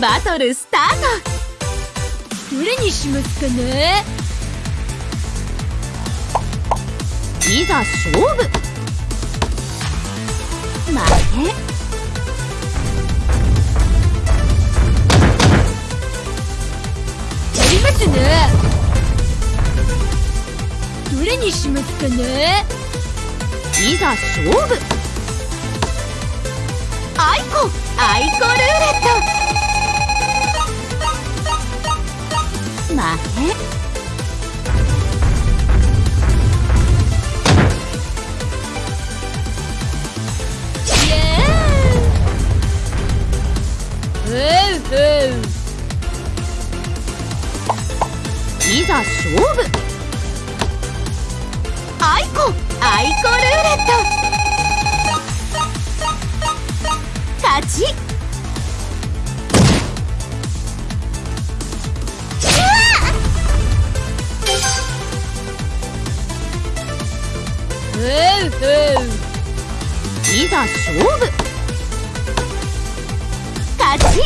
バトルスタート。どれにしますかね？いざ勝負。待て。やりますね。どれにしますかね？いざ勝負。アイコアイコルーレッいざ勝負。アイコアイコルーレット勝ちいざ勝負勝ち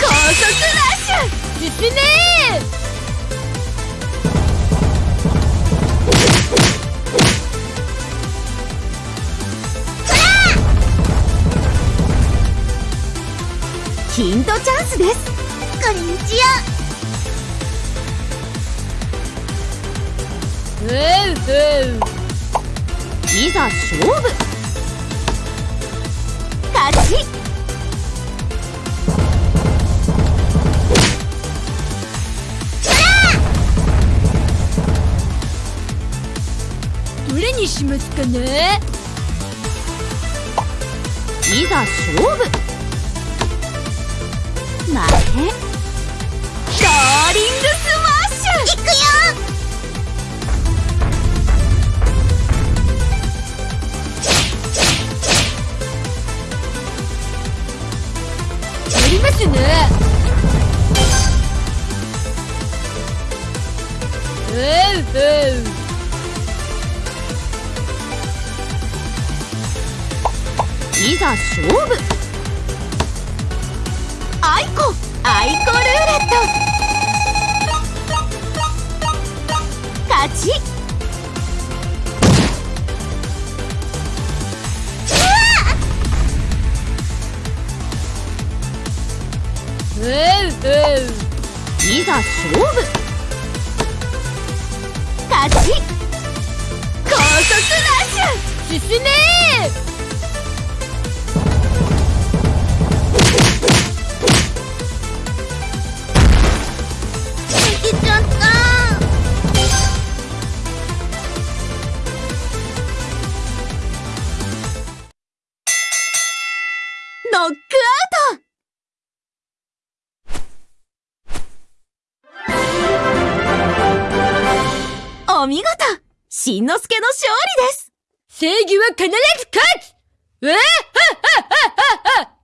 高速ラッシュ！進めヒントチャンスです。こんにちは。いざ勝負。勝ちにしますかね？いざ勝負。待て。ローリングスマッシュ。いくよ。やりますね。いざ勝負。アイコアイコルーレット。勝ち。うういざ勝負勝ち高速ラッシュ進めノックアウト。お見事しんのすけの勝利です。正義は必ず勝つ。うわはっはっはっはっ